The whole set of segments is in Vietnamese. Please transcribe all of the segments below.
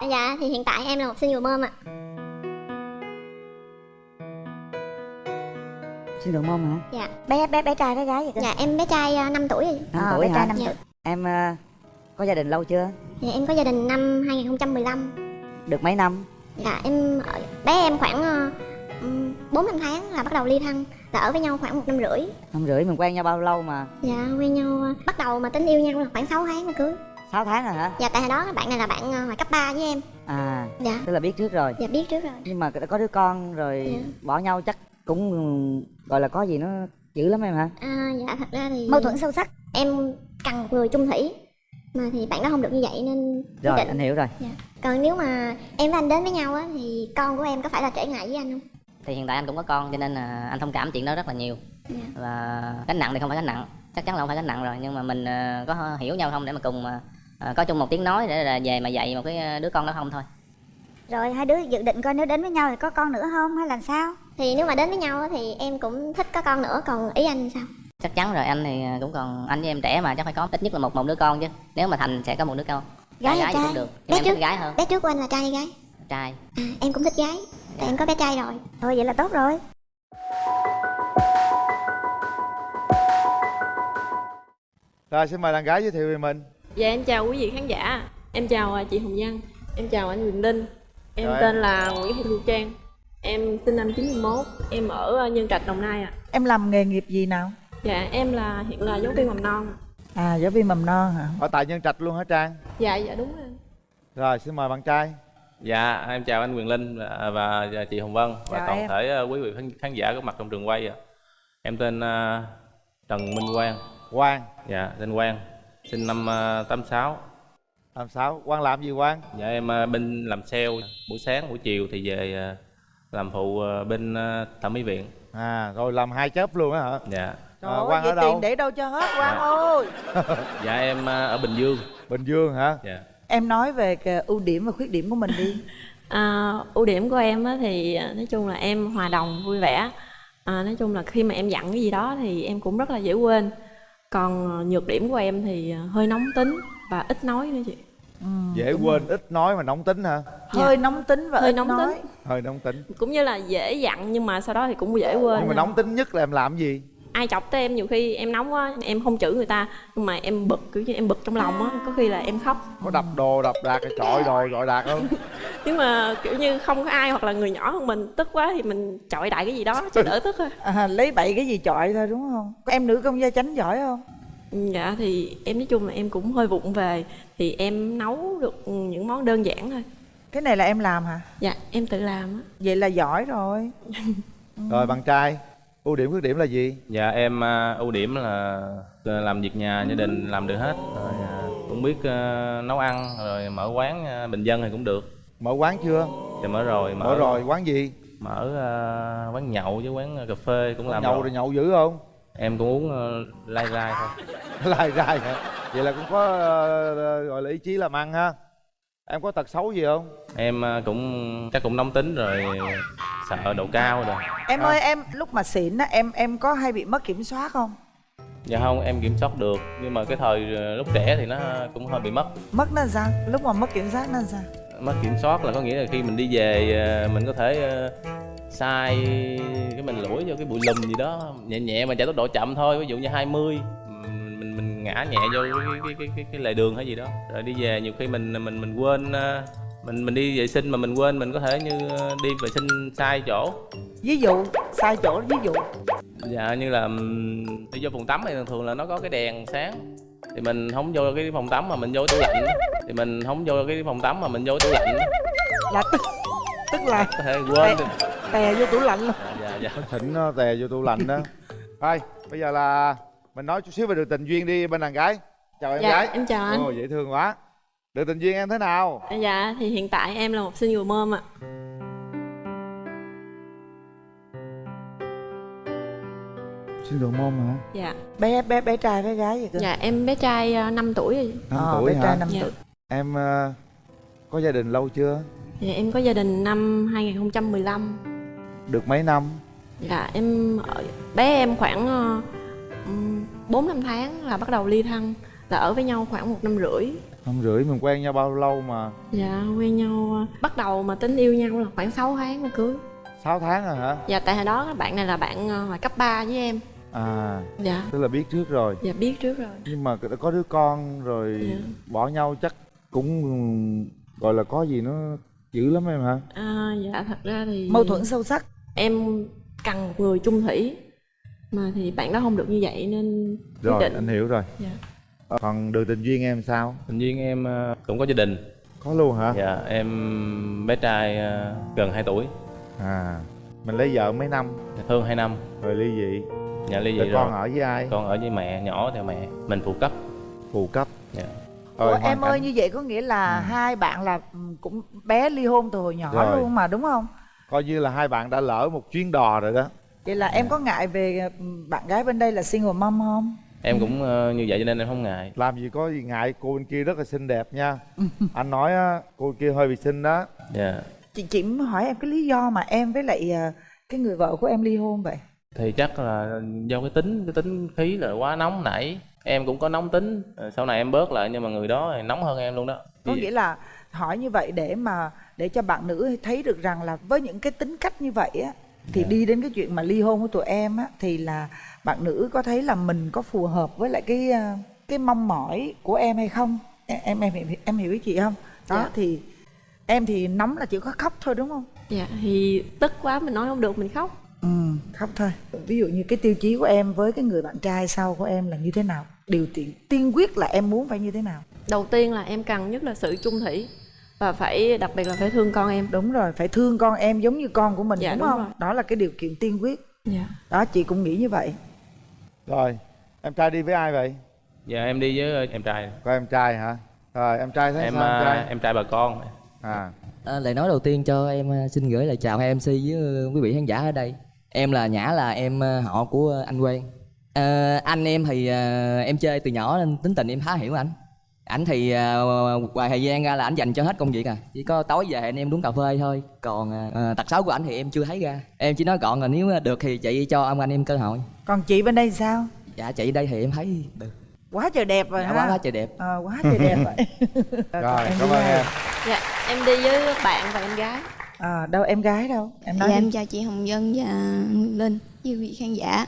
Dạ thì hiện tại em là một single mom ạ Xin được mong hả? Dạ bé bé bé trai bé gái vậy cơ Dạ em bé trai uh, 5 tuổi rồi Năm Ờ, tuổi bé trai hả? năm Dạ. tuổi Em ờ, có gia đình lâu chưa? Dạ em có gia đình năm 2015 Được mấy năm? Dạ em ở- bé em khoảng uh, 4 năm tháng là bắt đầu ly thân Là ở với nhau khoảng một năm rưỡi Năm rưỡi mình quen nhau bao lâu mà? Dạ quen nhau bắt đầu mà tính yêu nhau là khoảng 6 tháng mà cưới 6 tháng rồi hả? Dạ tại hồi đó bạn này là bạn uh, hồi cấp 3 với em À, Dạ tức là biết trước rồi dạ biết trước rồi Nhưng mà đã có đứa con rồi Dạ. bỏ nhau chắc cũng gọi là có gì nó dữ lắm em hả? à, Dạ thật ra thì mâu thuẫn sâu sắc Em cần một người chung thủy Mà thì bạn đó không được như vậy nên Rồi định anh hiểu rồi Dạ. Còn nếu mà em và anh đến với nhau á thì con của em có phải là trở ngại với anh không? thì hiện tại anh cũng có con cho nên là anh thông cảm chuyện đó rất là nhiều Dạ. và gánh nặng thì không phải gánh nặng chắc chắn là không phải gánh nặng rồi nhưng mà mình ờ, có hiểu nhau không để mà cùng ờ, có chung một tiếng nói để là về mà dạy một cái ờ, đứa con đó không thôi. Rồi hai đứa dự định coi nếu đến với nhau thì có con nữa không hay là sao? Thì nếu mà đến với nhau á thì em cũng thích có con nữa còn ý anh sao? chắc chắn rồi anh thì ờ, cũng còn anh với em trẻ mà chắc phải có ít nhất là một một đứa con chứ. Nếu mà thành sẽ có một đứa con. Gái hay gái trai? cũng được Bé em trước. thích gái hơn. Bé trước của anh là trai hay gái? trai. À, em cũng thích gái Tại em có bé trai rồi. Thôi vậy là tốt rồi. Rồi xin mời đàn gái giới thiệu về mình Dạ em chào quý vị khán giả Em chào à, chị Hồng Văn Em chào anh Quyền Linh Em Rồi. tên là Nguyễn Thị Thu Trang Em sinh năm 91 Em ở à, Nhân Trạch, Đồng Nai ạ Em làm nghề nghiệp gì nào? Dạ em là hiện là giáo viên mầm non. À giáo viên mầm non hả? Ở tại Nhân Trạch luôn hả Trang Dạ dạ đúng rồi Rồi xin mời bạn trai Dạ, em chào anh Quyền Linh và, và chị Hồng Vân và Chào toàn em. thể ờ, quý vị khán, khán giả có mặt trong trường quay. ạ. Em tên ờ, Trần Minh Quang, Quang dạ tên Quang, sinh năm uh, 86. làm sao Quang làm gì Quang Dạ em ờ, bên làm sale, buổi sáng buổi chiều thì về ờ, làm phụ bên thẩm mỹ viện. À rồi làm hai chớp luôn á hả Dạ. Trời À, ơi, Quang ở đâu? tiền để đâu cho hết Quang Dạ. ơi Dạ em ở Bình Dương. Bình Dương hả Dạ. Em nói về cái ưu điểm và khuyết điểm của mình đi à, Ưu điểm của em á, thì à, nói chung là em hòa đồng vui vẻ à, Nói chung là khi mà em dặn cái gì đó thì em cũng rất là dễ quên Còn à, nhược điểm của em thì à, hơi nóng tính và ít nói nữa chị. Ừ, Dễ quên rồi. ít nói mà nóng tính hả? Hơi nóng tính và Hơi ít nóng nói. Tính. Hơi nóng tính. Cũng như là dễ dặn nhưng mà sau đó thì cũng dễ quên Nhưng mà nóng tính nhất là em làm gì ai chọc tới em nhiều khi em nóng quá em không chửi người ta nhưng mà em bực kiểu như em bực trong lòng á có khi là em khóc. Có đập đồ đập đạc trọi đồ gọi đạt không? Nhưng mà kiểu như không có ai hoặc là người nhỏ hơn mình tức quá thì mình chọi đại cái gì đó cho đỡ tức thôi. À, Lấy bậy cái gì chọi thôi đúng không? Em nữ công gia chánh giỏi không? dạ thì em nói chung là em cũng hơi vụng về thì em nấu được những món đơn giản thôi. Cái này là em làm hả? dạ em tự làm á. Vậy là giỏi rồi. Rồi bạn trai ưu điểm khuyết điểm là gì? Dạ em ờ, ưu điểm là ờ, làm việc nhà gia đình làm được hết. Rồi ờ, cũng biết nấu ăn rồi mở quán bình dân thì cũng được. Mở quán chưa? Thì mở rồi, Mở. Rồi quán gì? Mở ờ, quán nhậu với quán cà phê cũng làm Nhậu rồi. nhậu dữ không? Em cũng uống uh, lai rai thôi. Lai rai hả? Vậy là cũng có ờ, gọi là ý chí làm ăn ha Em có tật xấu gì không em ờ, cũng chắc cũng nóng tính rồi sợ độ cao rồi Em À. ơi em lúc mà xịn á em em có hay bị mất kiểm soát không? dạ không em kiểm soát được nhưng mà cái thời ờ, lúc trẻ thì nó cũng hơi bị mất Mất nó sao? Lúc mà mất kiểm soát nó sao? mất kiểm soát là có nghĩa là khi mình đi về ờ, mình có thể sai cái mình lủi vô cái bụi lùm gì đó nhẹ nhẹ mà chạy tốc độ chậm thôi ví dụ như 20 mình mình, ngã nhẹ vô cái cái, cái, cái, cái lề đường hay gì đó. Rồi đi về nhiều khi mình mình mình quên ờ, mình mình đi vệ sinh mà mình quên mình có thể như ờ, đi vệ sinh sai chỗ. Ví dụ sai chỗ ví dụ. Dạ như là đi vô phòng tắm thì thường thường là nó có cái đèn sáng. Thì mình không vô cái phòng tắm mà mình vô tủ lạnh. Thì mình không vô cái phòng tắm mà mình vô tủ lạnh. Là tức tức là có thể quên được. tè vô tủ lạnh luôn. Dạ dạ. Thỉnh nó tè vô tủ lạnh đó. Thôi bây giờ là Mình nói chút xíu về đường tình duyên đi bên đàn gái. Chào em dạ gái. em chào anh. Ồ dễ thương quá. Đường tình duyên em thế nào? Dạ thì hiện tại em là một single mom ạ. Xin được môn hả? Dạ. Bé bé bé trai bé gái vậy cơ? Dạ em bé trai à, 5 tuổi rồi. Năm Ờ, tuổi bé trai hả? năm Dạ. tuổi. Em ờ, có gia đình lâu chưa? Dạ em có gia đình năm 2015 Được mấy năm? Dạ em ở, bé em khoảng uh, 4 năm tháng là bắt đầu ly thân là ở với nhau khoảng một năm rưỡi. Năm rưỡi mình quen nhau bao lâu mà? Dạ quen nhau à, bắt đầu mà tính yêu nhau là khoảng 6 tháng mà cưới. 6 tháng rồi hả? Dạ tại hồi đó bạn này là bạn à, hồi cấp 3 với em. À dạ. tức là biết trước rồi. Dạ biết trước rồi. Nhưng mà đã có đứa con rồi Dạ. bỏ nhau chắc cũng gọi là có gì nó dữ lắm em hả? À, dạ thật ra thì mâu thuẫn sâu sắc. em cần một người chung thủy mà thì bạn đó không được như vậy nên rồi định. anh hiểu rồi. Dạ. Ờ, còn đường tình duyên em sao? Tình duyên em ờ, cũng có gia đình. Có luôn hả? Dạ em bé trai ờ, gần 2 tuổi. À mình lấy vợ mấy năm? Hơn 2 năm. Rồi ly dị? Nhà ly rồi dị con rồi. ở với ai? Con ở với mẹ nhỏ theo mẹ. Mình phụ cấp. Phụ cấp. Dạ. Ủa, Rồi, em ơi cảnh- như vậy có nghĩa là hai bạn là ừ, cũng bé ly hôn từ hồi nhỏ Rồi. luôn mà đúng không? Coi như là hai bạn đã lỡ một chuyến đò rồi đó vậy là em có ngại về ừ, bạn gái bên đây là single mom không? Em cũng ờ, như vậy cho nên em không ngại. Làm gì có gì ngại cô bên kia rất là xinh đẹp nha. Anh nói á cô kia hơi bị xinh đó. Dạ. Chị chị muốn hỏi em cái lý do mà em với lại à, cái người vợ của em ly hôn vậy? Thì chắc là do cái tính cái tính khí là quá nóng nảy. Em cũng có nóng tính Ờ, sau này em bớt lại nhưng mà người đó thì nóng hơn em luôn đó. Có nghĩa là hỏi như vậy để mà để cho bạn nữ thấy được rằng là với những cái tính cách như vậy á thì Dạ. đi đến cái chuyện mà ly hôn của tụi em á thì là bạn nữ có thấy là mình có phù hợp với lại cái à, cái mong mỏi của em hay không? Em em em, hiểu- em hiểu ý chị không? Đó Dạ. thì em thì nóng là chỉ có khóc thôi đúng không? Dạ thì tức quá mình nói không được mình khóc. Ừ khóc thôi. Ví dụ như cái tiêu chí của em với cái người bạn trai sau của em là như thế nào? Điều tiên tiên quyết là em muốn phải như thế nào? Đầu tiên là em cần nhất là sự chung thủy và phải đặc biệt là phải thương con em. Đúng rồi phải thương con em giống như con của mình Dạ, đúng, đúng không? rồi. đó là cái điều kiện tiên quyết. Dạ. Đó chị cũng nghĩ như vậy. Rồi em trai đi với ai vậy? Dạ em đi với ờ, em trai. Có em trai hả? Rồi em trai thấy em sao em ờ, trai? em trai bà con. À. À, lời nói đầu tiên cho em à, xin gửi lời chào hai MC với ờ, quý vị khán giả ở đây. Em là Nhã là em ờ, họ của anh Quang. Ờ, anh em thì ờ, em chơi từ nhỏ nên tính tình em khá hiểu anh. Ảnh thì ờ, ngoài thời gian ra là ảnh dành cho hết công việc à. Chỉ có tối về anh em uống cà phê thôi. Còn ờ, tật xấu của ảnh thì em chưa thấy ra. Em chỉ nói gọn là nếu được thì chị cho ông anh em cơ hội. còn chị bên đây sao Dạ chị đây thì em thấy được. quá trời đẹp rồi Dạ, ha quá quá trời đẹp. Ờ, quá trời đẹp rồi em cảm ơn em dạ em đi với bạn và em gái à, đâu em gái đâu em nói Dạ đi. em chào chị Hồng Vân và Linh với quý vị khán giả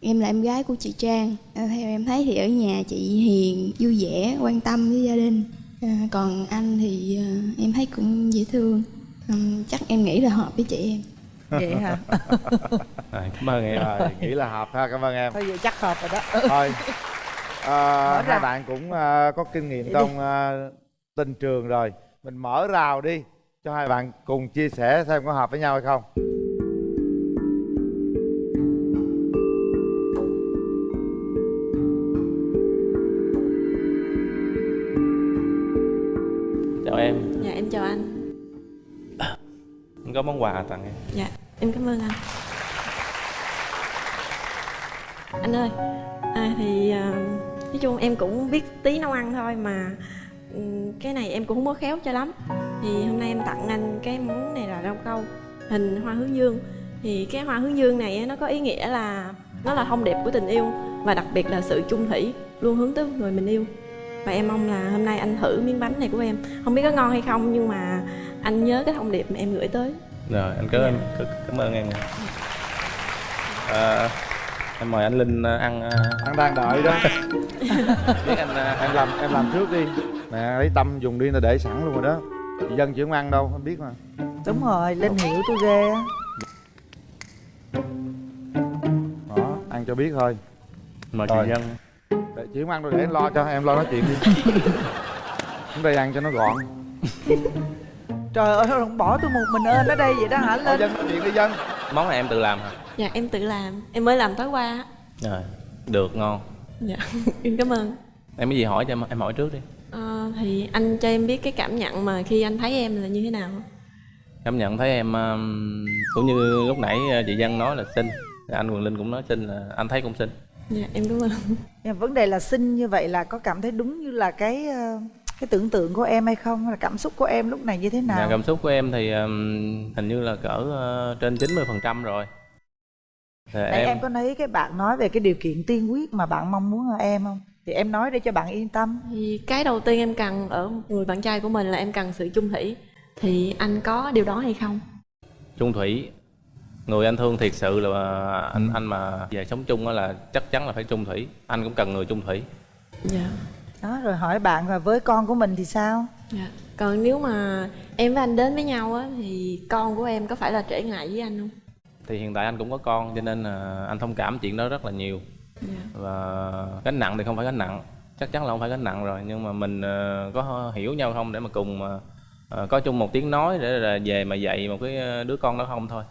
Em là em gái của chị Trang. À, Theo em thấy thì ở nhà chị hiền, vui vẻ, quan tâm với gia đình. À, Còn anh thì à, em thấy cũng dễ thương. Ừm, Chắc em nghĩ là hợp với chị em. Vậy hả? À, cảm ơn em. Rồi nghĩ là hợp ha cảm ơn em. Thôi vậy chắc hợp rồi đó. Thôi. À, Mở ra. hai bạn cũng à, có kinh nghiệm Vậy trong à, tình trường rồi. Mình mở rào đi cho hai bạn cùng chia sẻ xem có hợp với nhau hay không món quà tặng em. Dạ em cảm ơn anh. Anh ơi à, thì à, nói chung em cũng biết tí nấu ăn thôi mà ừ, cái này em cũng không có khéo cho lắm. Thì hôm nay em tặng anh cái món này là rau câu hình hoa hướng dương. Thì cái hoa hướng dương này nó có ý nghĩa là nó là thông điệp của tình yêu và đặc biệt là sự chung thủy luôn hướng tới người mình yêu. Và em mong là hôm nay anh thử miếng bánh này của em. Không biết có ngon hay không nhưng mà anh nhớ cái thông điệp mà em gửi tới rồi anh cảm ơn cảm- cảm ơn em. À, em mời anh linh ờ, ăn ờ, anh đang đợi đó. Biết anh ờ, em làm em làm trước đi. Nè lấy tâm dùng đi là để sẵn luôn rồi đó. Chị dân chị không ăn đâu em biết mà. Đúng rồi linh hiểu tôi ghê á. Đó ăn cho biết thôi. Mời Rồi. chị dân. Để chị không ăn đâu để em lo cho em lo nói chuyện đi. Chúng đây ăn cho nó gọn trời ơi không bỏ tôi một mình ơn ở đây vậy đó hả Thôi linh? dân nói chuyện đi dân. Món này em tự làm hả? Dạ em tự làm. Em mới làm tối qua á. rồi được ngon. Dạ em cảm ơn. Em có gì hỏi cho em em hỏi trước đi. Ờ, thì anh cho em biết cái cảm nhận mà khi anh thấy em là như thế nào? Cảm nhận thấy em um, cũng như lúc nãy ờ, chị dân nói là xinh. Anh Quỳnh Linh cũng nói xinh là anh thấy cũng xinh. Dạ em cảm ơn. Nhưng mà vấn đề là sinh như vậy là có cảm thấy đúng như là cái ờ, cái tưởng tượng của em hay không? Hay là cảm xúc của em lúc này như thế nào? Dạ, cảm xúc của em thì um, hình như là cỡ ờ, trên 90% rồi. Thì Nãy em, em... có thấy cái bạn nói về cái điều kiện tiên quyết mà bạn mong muốn ở em không? Thì em nói để cho bạn yên tâm. Thì cái đầu tiên em cần ở một người bạn trai của mình là em cần sự chung thủy. Thì anh có điều đó hay không? Chung thủy. Người anh thương thiệt sự là anh anh mà về sống chung á là chắc chắn là phải chung thủy. Anh cũng cần người chung thủy. Dạ đó rồi hỏi bạn là với con của mình thì sao? Dạ. Còn nếu mà em với anh đến với nhau á thì con của em có phải là trở ngại với anh không? Thì hiện tại anh cũng có con cho nên là anh thông cảm chuyện đó rất là nhiều. Dạ. Và gánh nặng thì không phải gánh nặng. Chắc chắn là không phải gánh nặng rồi nhưng mà mình ờ, có hiểu nhau không để mà cùng ờ, ờ, có chung một tiếng nói để là về mà dạy một cái đứa con đó không thôi.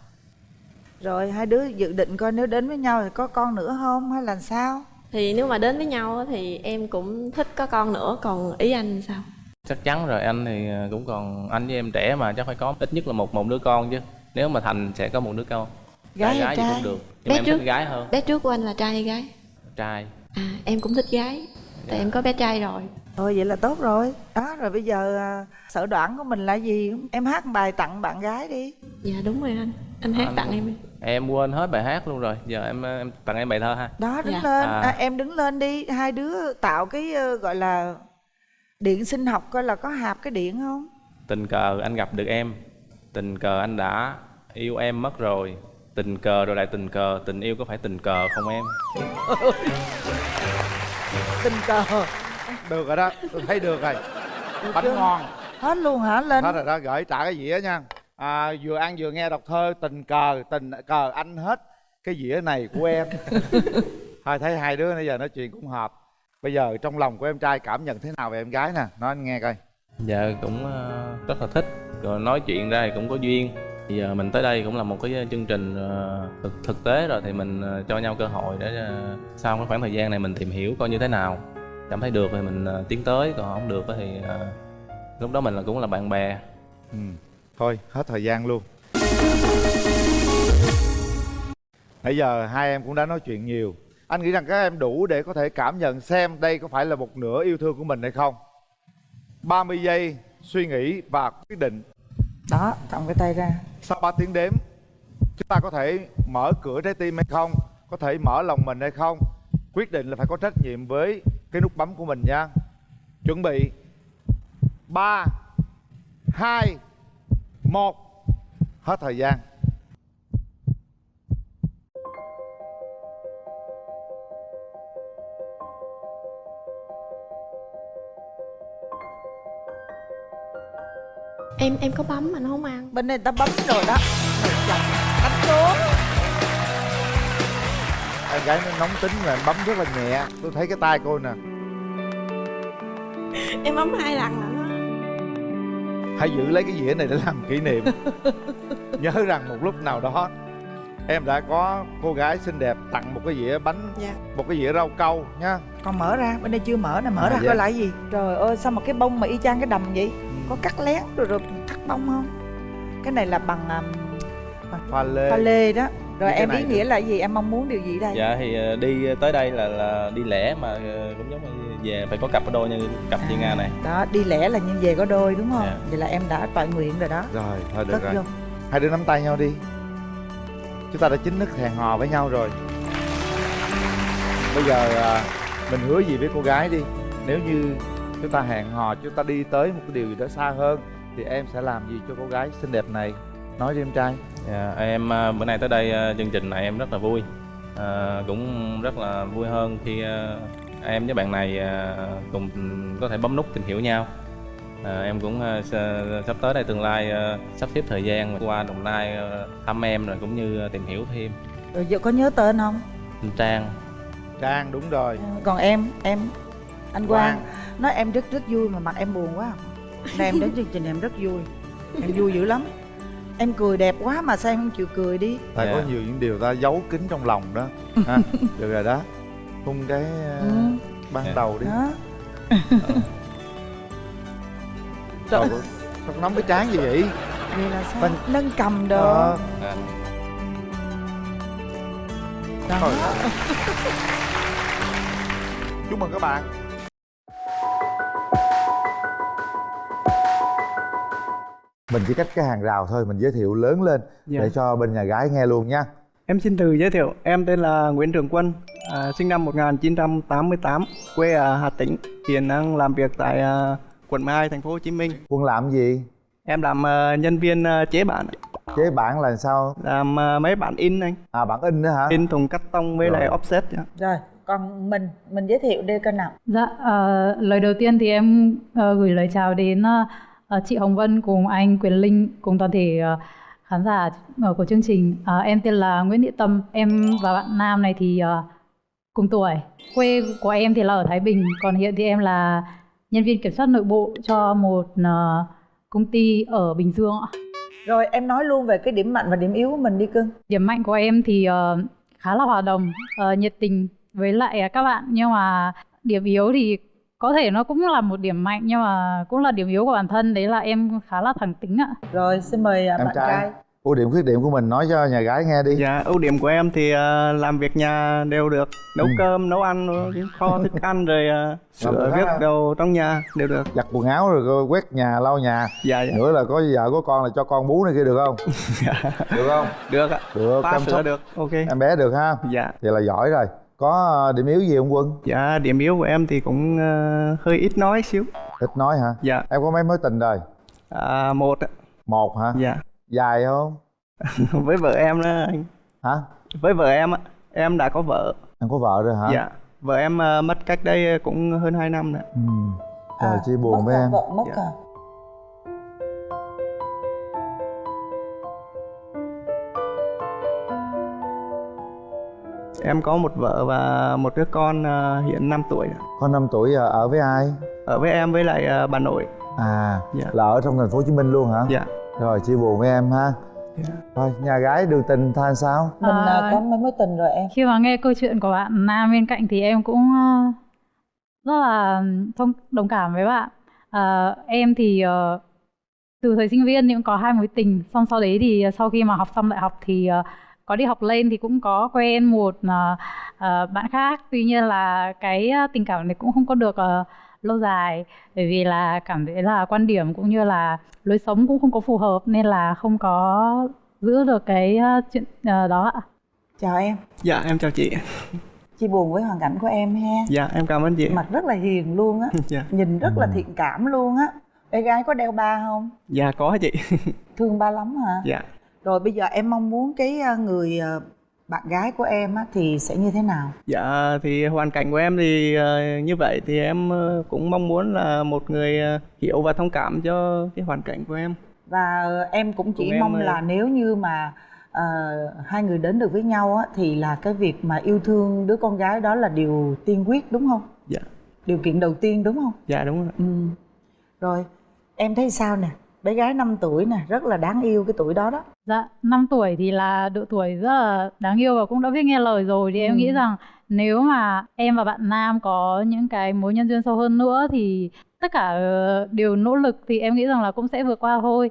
Rồi hai đứa dự định coi nếu đến với nhau thì có con nữa không hay là sao thì nếu mà đến với nhau á thì em cũng thích có con nữa còn ý anh sao? Chắc chắn rồi anh thì ờ, cũng còn anh với em trẻ mà chắc phải có ít nhất là một một đứa con chứ. Nếu mà thành sẽ có một đứa con. Gái hay gái gì trai? cũng được nhưng Bé em trước. thích gái hơn. Bé trước của anh là trai hay gái? Trai. À em cũng thích gái. Tại em có bé trai rồi. Thôi vậy là tốt rồi. Đó rồi bây giờ à, sở đoản của mình là gì? Em hát một bài tặng bạn gái đi. Dạ đúng rồi anh anh hát Anh- tặng em đi. Em quên hết bài hát luôn rồi. Giờ em em tặng em bài thơ ha. Đó đứng Dạ. lên. À. à, Em đứng lên đi. Hai đứa tạo cái ờ, gọi là Điện sinh học coi là có hạp cái điện không? Tình cờ anh gặp được em. Tình cờ anh đã yêu em mất rồi. Tình cờ rồi lại tình cờ. Tình yêu có phải tình cờ không em? Tình cờ. Được rồi đó. Tôi thấy được rồi. Bánh ngon. Hết luôn hả Linh? Hết rồi đó. Gửi trả cái dĩa nha à, vừa ăn vừa nghe đọc thơ tình cờ tình cờ anh hết. Cái dĩa này của em. Thôi thấy hai đứa bây giờ nói chuyện cũng hợp. Bây giờ trong lòng của em trai cảm nhận thế nào về em gái nè? Nói anh nghe coi. Dạ cũng ờ, rất là thích. Rồi nói chuyện ra thì cũng có duyên. Bây giờ mình tới đây cũng là một cái chương trình ờ, thực thực tế rồi thì mình ờ, cho nhau cơ hội để sau cái khoảng thời gian này mình tìm hiểu coi như thế nào. Cảm thấy được thì mình tiến tới còn không được thì lúc đó mình là cũng là bạn bè. Ừ. thôi hết thời gian luôn. Nãy giờ hai em cũng đã nói chuyện nhiều. Anh nghĩ rằng các em đủ để có thể cảm nhận xem đây có phải là một nửa yêu thương của mình hay không. 30 giây suy nghĩ và quyết định. Đó cầm cái tay ra. Sau 3 tiếng đếm chúng ta có thể mở cửa trái tim hay không? Có thể mở lòng mình hay không? Quyết định là phải có trách nhiệm với cái nút bấm của mình nha. Chuẩn bị. 3 2 1 hết thời gian. Em em có bấm mà nó không ăn. Bên này người ta bấm rồi đó. Đánh trốn em gái nó nóng tính là em bấm rất là nhẹ. Tôi thấy cái tay cô nè. Em bấm hai lần nó hãy giữ lấy cái dĩa này để làm kỷ niệm. Nhớ rằng một lúc nào đó em đã có cô gái xinh đẹp tặng một cái dĩa bánh Dạ. một cái dĩa rau câu nha Còn mở ra bên đây chưa mở nè mở À, ra dạ. coi lại gì. Trời ơi sao mà cái bông mà y chang cái đầm vậy? Có cắt lén rồi rồi thắt bông không? Cái này là bằng um, pha lê. pha lê đó Rồi em ý nghĩa là gì? Em mong muốn điều gì đây? Dạ thì ờ, đi tới đây là là đi lẻ mà ờ, cũng giống như về phải có cặp đôi như cặp chị nga này. Đó đi lẻ là như về có đôi đúng không? Dạ. Vậy là em đã toại nguyện rồi đó. Rồi thôi được Cất rồi. vô. Hai đứa nắm tay nhau đi. Chúng ta đã chính thức hẹn hò với nhau rồi. Bây giờ à, mình hứa gì với cô gái đi. Nếu như chúng ta hẹn hò chúng ta đi tới một cái điều gì đó xa hơn thì em sẽ làm gì cho cô gái xinh đẹp này? Nói đi em trai Dạ, em à, bữa nay tới đây à, chương trình này em rất là vui. À, cũng rất là vui hơn khi à, em với bạn này à, cùng có thể bấm nút tìm hiểu nhau. À, em cũng à, sắp tới đây tương lai à, sắp xếp thời gian qua đồng nai à, thăm em rồi cũng như à, tìm hiểu thêm. Giờ có nhớ tên không? Trang. Trang đúng rồi. Còn em em anh Quang. Quang. nói em rất rất vui mà mặt em buồn quá. Nay em đến chương trình em rất vui. Em vui dữ lắm Em cười đẹp quá mà sao em không chịu cười đi? Ta Dạ. có nhiều những điều ta giấu kín trong lòng đó. Ha được rồi đó. Hung cái ừ, ban Dạ. đầu đi. Đó. Trời. Ơi, sao nóng cái chán gì vậy? Vậy là sao? Bên- Nâng cầm đồ. Ờ, à, Đó. Trời ơi. chúc mừng các bạn mình chỉ cách cái hàng rào thôi mình giới thiệu lớn lên Dạ. để cho bên nhà gái nghe luôn nha Em xin tự giới thiệu, em tên là Nguyễn Trường Quân, À, sinh năm 1988, quê ở Hà Tĩnh, hiện đang làm việc tại à, quận 12 thành phố Hồ Chí Minh. Quân làm gì? Em làm à, nhân viên à, chế bản, Chế bản là sao? làm à, mấy bản in anh, À bản in nữa hả? in thùng cắt tông với Rồi. lại offset. ạ. rồi còn mình mình giới thiệu đi coi nào Dạ, ờ, lời đầu tiên thì em ờ, gửi lời chào đến ờ, ờ, chị Hồng Vân cùng anh Quyền Linh cùng toàn thể ờ, khán giả ờ, của chương trình. Em tên là Nguyễn Thị Tâm, em và bạn Nam này thì cùng tuổi. Quê của em thì là ở Thái Bình, còn hiện thì em là nhân viên kiểm soát nội bộ cho một công ty ở Bình Dương ạ. rồi em nói luôn về cái điểm mạnh và điểm yếu của mình đi cưng Điểm mạnh của em thì khá là hòa đồng, nhiệt tình với lại các bạn nhưng mà điểm yếu thì có thể nó cũng là một điểm mạnh nhưng mà cũng là điểm yếu của bản thân đấy là em khá là thẳng tính ạ. rồi xin mời à, Em bạn trai. trai Ưu điểm khuyết điểm của mình nói cho nhà gái nghe đi. Dạ, ưu điểm của em thì à, làm việc nhà đều được, nấu Ừ. cơm, nấu ăn, kho thức ăn rồi à, sửa viết đồ trong nhà đều được. Giặt quần áo rồi quét nhà, lau nhà. Dạ, dạ. Nữa là có vợ có con là cho con bú này kia được không? được không? Được ạ. Được, Pha chăm sóc được, ok. em bé được ha? Dạ. Vậy là giỏi rồi. Có ờ, điểm yếu gì không Quân? Dạ, điểm yếu của em thì cũng à, hơi ít nói xíu. Ít nói hả? Dạ. Em có mấy mối tình rồi? À, một ạ. Một hả? Dạ. Dài không? với vợ em đó anh. Hả? Với vợ em á, em đã có vợ. Em có vợ rồi hả? Dạ. Vợ em à, mất cách đây cũng hơn 2 năm rồi. Ừ. Trời chia buồn mất với à, em. vợ mất Dạ. à Em có một vợ và một đứa con à, hiện 5 tuổi. Con 5 tuổi ờ, ở với ai? Ở với em với lại à, bà nội. À, Dạ. là ở trong thành phố Hồ Chí Minh luôn hả? Dạ. Rồi chia buồn với em ha. Dạ. Thôi, nhà gái đường tình tha sao? mình à, À, có mấy mối tình rồi em Khi mà nghe câu chuyện của bạn Nam bên cạnh thì em cũng ờ, rất là thông đồng cảm với bạn. Ờ, em thì ờ, từ thời sinh viên thì cũng có hai mối tình, xong sau đấy thì sau khi mà học xong đại học thì ờ, có đi học lên thì cũng có quen một ờ, ờ, bạn khác. Tuy nhiên là cái ờ, tình cảm này cũng không có được ờ, lâu dài bởi vì là cảm thấy là quan điểm cũng như là lối sống cũng không có phù hợp nên là không có giữ được cái ờ, chuyện ờ, đó ạ. chào em Dạ, em chào chị. chia buồn với hoàn cảnh của em ha Dạ, em cảm ơn chị. mặt rất là hiền luôn á Dạ. nhìn rất là thiện cảm luôn á bé gái có đeo ba không Dạ có chị. thương ba lắm hả Dạ. Rồi bây giờ em mong muốn cái à, người à, bạn gái của em á thì sẽ như thế nào Dạ thì hoàn cảnh của em thì ờ, như vậy thì em ờ, cũng mong muốn là một người ờ, hiểu và thông cảm cho cái hoàn cảnh của em. và em cũng chỉ Cùng em, mong ờ, là nếu như mà ờ, hai người đến được với nhau á thì là cái việc mà yêu thương đứa con gái đó là điều tiên quyết đúng không Dạ. điều kiện đầu tiên đúng không Dạ đúng rồi. ừ. rồi em thấy sao nè bé gái 5 tuổi nè rất là đáng yêu cái tuổi đó đó Dạ, 5 tuổi thì là độ tuổi rất là đáng yêu và cũng đã biết nghe lời rồi thì Ừ. em nghĩ rằng nếu mà em và bạn Nam có những cái mối nhân duyên sâu hơn nữa thì tất cả ờ, đều nỗ lực thì em nghĩ rằng là cũng sẽ vượt qua thôi.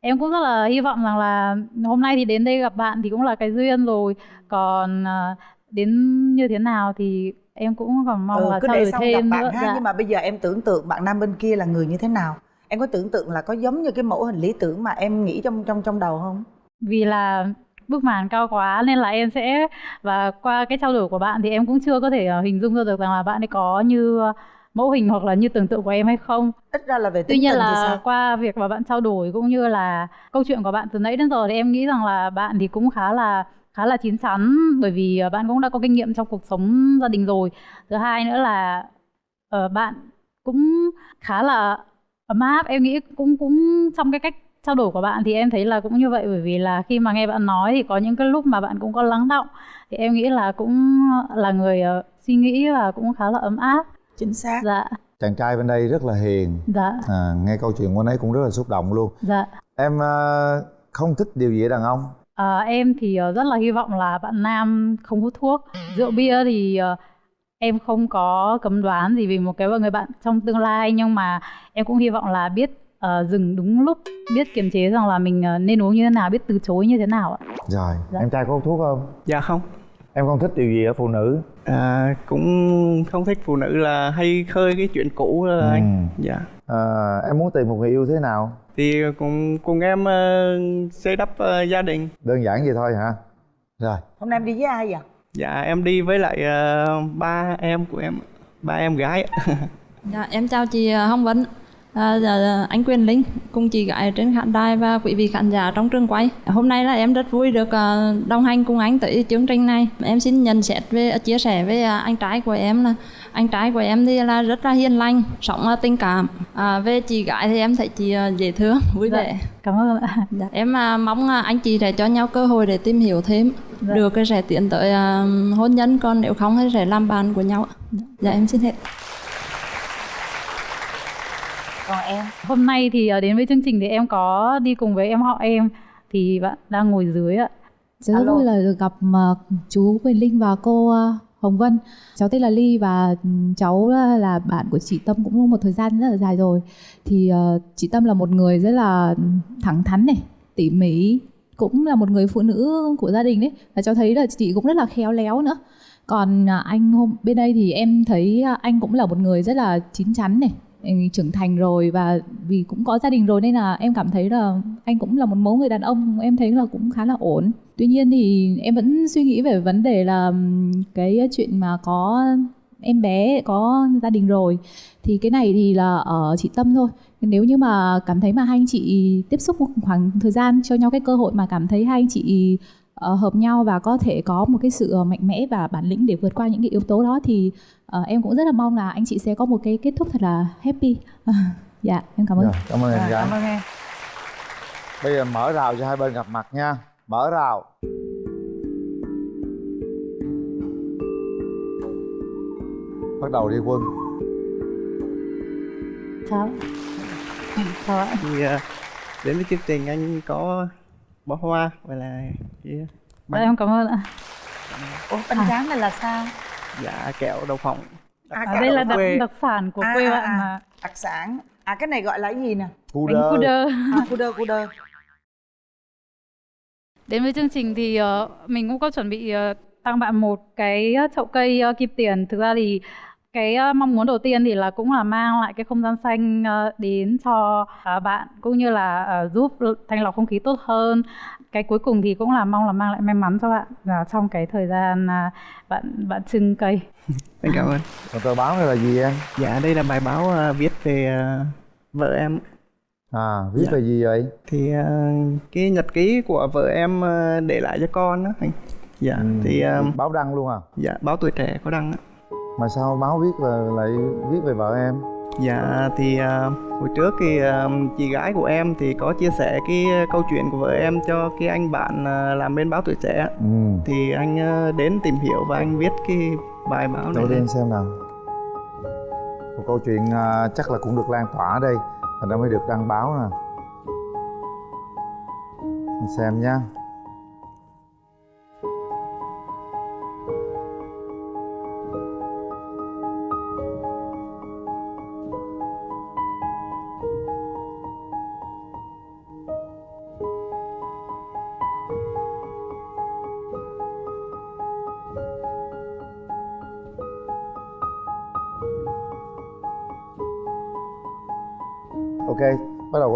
Em cũng rất là hy vọng rằng là hôm nay thì đến đây gặp bạn thì cũng là cái duyên rồi. Còn ờ, đến như thế nào thì em cũng còn mong ừ, là cứ để xong thêm nữa. bạn ha Dạ. nhưng mà bây giờ em tưởng tượng bạn nam bên kia là người như thế nào em có tưởng tượng là có giống như cái mẫu hình lý tưởng mà em nghĩ trong trong trong đầu không vì là bức màn cao quá nên là em sẽ và qua cái trao đổi của bạn thì em cũng chưa có thể ờ, hình dung ra được rằng là bạn ấy có như ờ, mẫu hình hoặc là như tưởng tượng của em hay không. ít ra là về Tuy nhiên là qua việc mà bạn trao đổi cũng như là câu chuyện của bạn từ nãy đến giờ thì em nghĩ rằng là bạn thì cũng khá là khá là chín chắn bởi vì ờ, bạn cũng đã có kinh nghiệm trong cuộc sống gia đình rồi. Thứ hai nữa là bạn cũng khá là ấm áp em nghĩ cũng cũng trong cái cách trao đổi của bạn thì em thấy là cũng như vậy bởi vì là khi mà nghe bạn nói thì có những cái lúc mà bạn cũng có lắng động thì em nghĩ là cũng là người ờ, suy nghĩ và cũng khá là ấm áp chính xác dạ Chàng trai bên đây rất là hiền. dạ À, nghe câu chuyện của anh ấy cũng rất là xúc động luôn. dạ Em ờ, không thích điều gì ở đàn ông? À, em thì rất là hy vọng là bạn nam không hút thuốc. Rượu bia thì em không có cấm đoán gì vì một cái người bạn trong tương lai nhưng mà em cũng hy vọng là biết ờ, dừng đúng lúc, biết kiềm chế rằng là mình ờ, nên uống như thế nào, biết từ chối như thế nào ạ. Rồi, Dạ. em trai có hút thuốc không? Dạ không. Em không thích điều gì ở phụ nữ? À, cũng không thích phụ nữ là hay khơi cái chuyện cũ đó Ừ. anh. Dạ. À, em muốn tìm một người yêu thế nào? Thì cùng cùng em ờ, xây đắp ờ, gia đình. Đơn giản vậy thôi hả? Rồi, hôm nay em đi với ai vậy dạ em đi với lại uh, ba em của em ba em gái. Dạ, em chào chị ờ, Hồng Vân, à, dạ, anh Quyền Linh cùng chị gái trên khán đài và quý vị khán giả trong trường quay. Hôm nay là em rất vui được ờ, đồng hành cùng anh tới chương trình này. Em xin nhận xét về chia sẻ với ờ, anh trai của em là anh trai của em thì là rất là hiền lành, sống tình cảm. À, về chị gái thì em thấy chị dễ thương, vui Dạ, vẻ. cảm ơn ạ. Dạ, em à, mong à, anh chị sẽ cho nhau cơ hội để tìm hiểu thêm Dạ. được cái sẽ tiến tới à, hôn nhân còn nếu không thì sẽ làm bạn của nhau ạ. Dạ em xin hết. Còn em Hôm nay thì ờ, đến với chương trình thì em có đi cùng với em họ em thì bạn đang ngồi dưới ạ. Cháu rất Alo. vui là được gặp ờ, chú Quyền Linh và cô ờ, Hồng Vân. Cháu tên là Ly và ừ, cháu là- bạn của chị Tâm cũng một thời gian rất là dài rồi. Thì chị Tâm là một người rất là thẳng thắn này, tỉ mỉ, cũng là một người phụ nữ của gia đình đấy. Và cháu thấy là chị cũng rất là khéo léo nữa. Còn anh hôm bên đây thì em thấy anh cũng là một người rất là chín chắn này, trưởng thành rồi và vì cũng có gia đình rồi nên là em cảm thấy là anh cũng là một mẫu người đàn ông, em thấy là cũng khá là ổn. Tuy nhiên thì em vẫn suy nghĩ về vấn đề là cái chuyện mà có em bé, có gia đình rồi thì cái này thì là ở chị Tâm thôi. Nếu như mà cảm thấy mà hai anh chị tiếp xúc một khoảng thời gian cho nhau cái cơ hội mà cảm thấy hai anh chị ờ, hợp nhau và có thể có một cái sự mạnh mẽ và bản lĩnh để vượt qua những cái yếu tố đó thì ờ, em cũng rất là mong là anh chị sẽ có một cái kết thúc thật là happy. Dạ em cảm ơn. Rồi, cảm ơn em Rồi, gái cảm ơn em. Bây giờ mở rào cho hai bên gặp mặt nha. Mở rào. Bắt đầu đi quân. Chào. Chào ạ. thì ờ, đến với chương trình anh có bó hoa và là cái Dạ, em cảm ơn ạ. ủa bánh tráng này là sao dạ kẹo đậu phộng à, À, đây là đặc, đặc sản của À, quê à, bạn à. mà. đặc sản à cái này gọi là cái gì nè cu Bánh đơ cu đơ. à, cu đơ cu đơ Đến với chương trình thì ờ, mình cũng có chuẩn bị ờ, tặng bạn một cái ờ, chậu cây ờ, kim tiền. Thực ra thì cái ờ, mong muốn đầu tiên thì là cũng là mang lại cái không gian xanh ờ, đến cho ờ, bạn cũng như là ờ, giúp thanh lọc không khí tốt hơn. Cái cuối cùng thì cũng là mong là mang lại may mắn cho bạn là trong cái thời gian à, bạn bạn trưng cây. anh cảm ơn. Còn tờ báo này là gì em? Dạ đây là bài báo ờ, viết về ờ, vợ em. À viết Dạ. về gì vậy? Thì ờ, cái nhật ký của vợ em ờ, để lại cho con đó anh. Dạ Ừ, thì ờ, báo đăng luôn à? dạ báo tuổi trẻ có đăng á mà sao báo viết là lại viết về vợ em? Dạ thì à, hồi trước thì à, chị gái của em thì có chia sẻ cái câu chuyện của vợ em cho cái anh bạn à, làm bên báo tuổi trẻ. Ừ. Thì anh à, đến tìm hiểu và anh viết cái bài báo này Đầu tiên xem nào. Một câu chuyện à, chắc là cũng được lan tỏa đây. Thành ra mới được đăng báo nè. Mình xem nha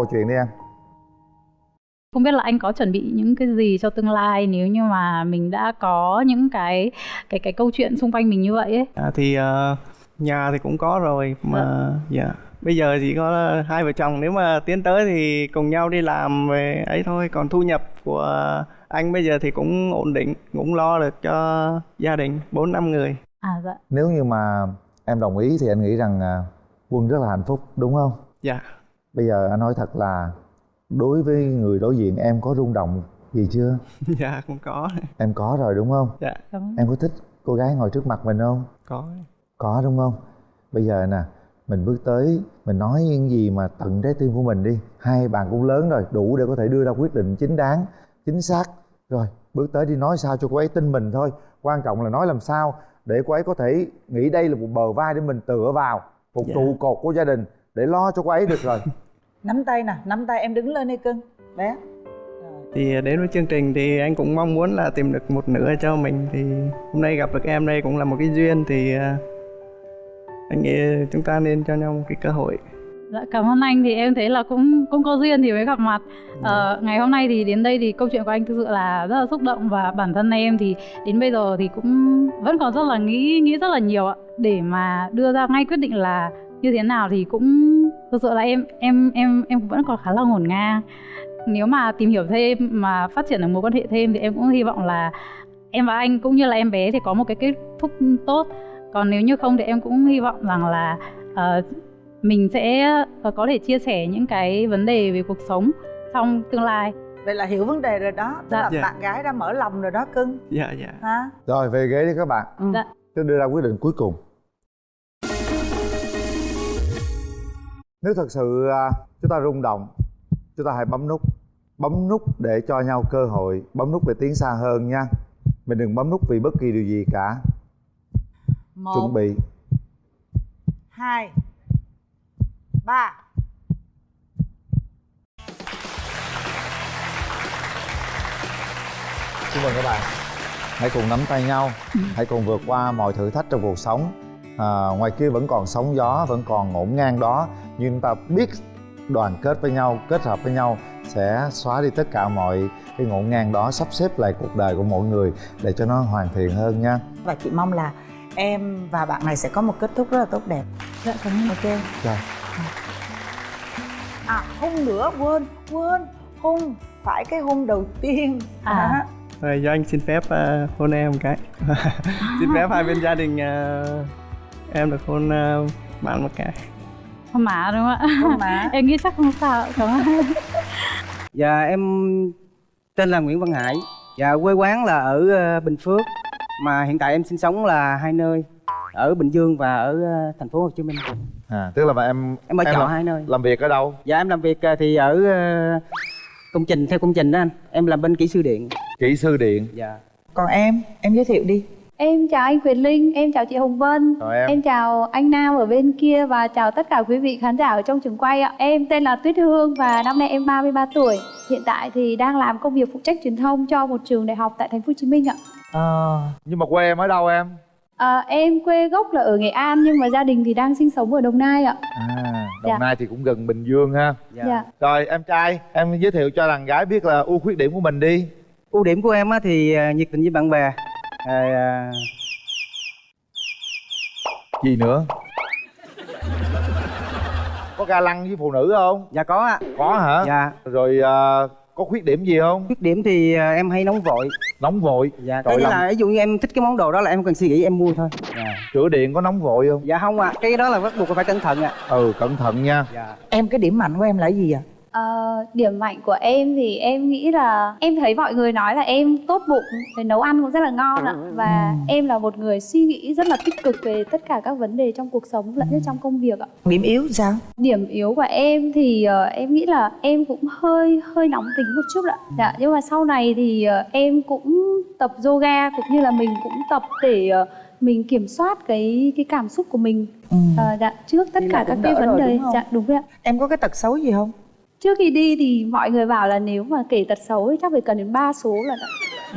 câu chuyện đi em Không biết là anh có chuẩn bị những cái gì cho tương lai nếu như mà mình đã có những cái cái cái câu chuyện xung quanh mình như vậy ấy. À, thì à, nhà thì cũng có rồi mà dạ bây giờ chỉ có hai vợ chồng nếu mà tiến tới thì cùng nhau đi làm về ấy thôi còn thu nhập của anh bây giờ thì cũng ổn định cũng lo được cho gia đình bốn năm người À dạ. Nếu như mà em đồng ý thì anh nghĩ rằng à, Quân rất là hạnh phúc đúng không? dạ Bây giờ anh nói thật là Đối với người đối diện em có rung động gì chưa? dạ cũng có Em có rồi đúng không? dạ Cảm ơn. Em có thích cô gái ngồi trước mặt mình không? có Có đúng không? Bây giờ nè, mình bước tới, mình nói những gì mà tận trái tim của mình đi. Hai bạn cũng lớn rồi, đủ để có thể đưa ra quyết định chính đáng, chính xác. Rồi, bước tới đi nói sao cho cô ấy tin mình thôi. Quan trọng là nói làm sao để cô ấy có thể nghĩ đây là một bờ vai để mình tựa vào, một Dạ. trụ cột của gia đình để lo cho cô ấy được rồi. nắm tay nè nắm tay em đứng lên đi cưng. Bé. Thì đến với chương trình thì anh cũng mong muốn là tìm được một nửa cho mình. Thì hôm nay gặp được em đây cũng là một cái duyên. Thì à, anh nghĩ chúng ta nên cho nhau một cái cơ hội. Dạ, cảm ơn anh. Thì em thấy là cũng cũng có duyên thì mới gặp mặt. Ờ, ngày hôm nay thì đến đây thì câu chuyện của anh thực sự là rất là xúc động. Và bản thân em thì đến bây giờ thì cũng vẫn còn rất là nghĩ nghĩ rất là nhiều ạ. Để mà đưa ra ngay quyết định là như thế nào thì cũng thực sự là em em em em vẫn còn khá là ngổn ngang. Nếu mà tìm hiểu thêm mà phát triển được mối quan hệ thêm thì em cũng hy vọng là em và anh cũng như là em bé thì có một cái kết thúc tốt. Còn nếu như không thì em cũng hy vọng rằng là ờ, mình sẽ ờ, có thể chia sẻ những cái vấn đề về cuộc sống trong tương lai vậy là hiểu vấn đề rồi đó tức Dạ. là Dạ. bạn gái đã mở lòng rồi đó cưng dạ dạ hả rồi về ghế đi các bạn Dạ. tôi đưa ra quyết định cuối cùng nếu thật sự à, chúng ta rung động chúng ta hãy bấm nút bấm nút để cho nhau cơ hội bấm nút để tiến xa hơn nha. Mình đừng bấm nút vì bất kỳ điều gì cả. Một chuẩn bị. hai ba. Chúc mừng các bạn Hãy cùng nắm tay nhau Hãy cùng vượt qua mọi thử thách trong cuộc sống à, Ngoài kia vẫn còn sóng gió Vẫn còn ngổn ngang đó. Nhưng chúng ta biết đoàn kết với nhau Kết hợp với nhau Sẽ xóa đi tất cả mọi cái ngổn ngang đó Sắp xếp lại cuộc đời của mỗi người Để cho nó hoàn thiện hơn nha. Và chị mong là em và bạn này sẽ có một kết thúc rất là tốt đẹp. Dạ cảm ơn. Ok. Rồi. à hôn nữa quên quên hôn phải cái hôn đầu tiên. À. Rồi cho anh xin phép uh, hôn em một cái. Xin phép hai bên gia đình uh, em được hôn uh, bạn một cái. Hôn má đúng không ạ? Em nghĩ chắc không sao. Cảm ơn. Dạ em tên là Nguyễn Văn Hải. Dạ quê quán là ở ờ, Bình Phước. Mà hiện tại em sinh sống là hai nơi Ở Bình Dương và ở ờ, thành phố Hồ Chí Minh. À, Tức là mà em Em ở trọ làm, hai nơi. làm việc ở đâu? Dạ em làm việc ờ, thì ở ờ, công trình, theo công trình đó anh. Em làm bên kỹ sư điện. Kỹ sư điện. Dạ. Còn em em giới thiệu đi Em chào anh Quyền Linh, em chào chị Hồng Vân. Chào em. chào anh Nam ở bên kia và chào tất cả quý vị khán giả ở trong trường quay ạ. Em tên là Tuyết Hương và năm nay em 33 tuổi. Hiện tại thì đang làm công việc phụ trách truyền thông cho một trường đại học tại thành phố Hồ Chí Minh ạ. À, Nhưng mà quê em ở đâu em? à, Em quê gốc là ở Nghệ An nhưng mà gia đình thì đang sinh sống ở Đồng Nai ạ. À, Đồng Dạ. Nai thì cũng gần Bình Dương ha. Dạ. Rồi em trai Em giới thiệu cho đàn gái biết là ưu khuyết điểm của mình đi. Ưu điểm của em á thì ờ, nhiệt tình với bạn bè Rồi, ờ, Gì nữa? Có ga lăng với phụ nữ không? Dạ có ạ. Có hả? Dạ. Rồi à, có khuyết điểm gì không? Khuyết điểm thì ờ, em hay nóng vội. Nóng vội? Dạ như làm- là ví dụ như em thích cái món đồ đó là em cần suy nghĩ em mua thôi. Dạ. Sửa điện có nóng vội không? Dạ không ạ, cái đó là bắt buộc phải cẩn thận ạ. Ừ cẩn thận nha. Dạ. Em cái điểm mạnh của em là cái gì ạ Ờ, điểm mạnh của em thì em nghĩ là em thấy mọi người nói là em tốt bụng về nấu ăn cũng rất là ngon ạ. Và em là một người suy nghĩ rất là tích cực về tất cả các vấn đề trong cuộc sống lẫn trong công việc ạ. Điểm yếu sao? Điểm yếu của em thì ờ, em nghĩ là em cũng hơi hơi nóng tính một chút ạ. Dạ nhưng mà sau này thì ờ, em cũng tập yoga cũng như là mình cũng tập để ờ, mình kiểm soát cái cái cảm xúc của mình. Ờ, dạ trước tất Đi cả các cái vấn đề. dạ đúng rồi ạ. Em có cái tật xấu gì không trước khi đi thì mọi người bảo là nếu mà kể tật xấu thì chắc phải cần đến 3 số là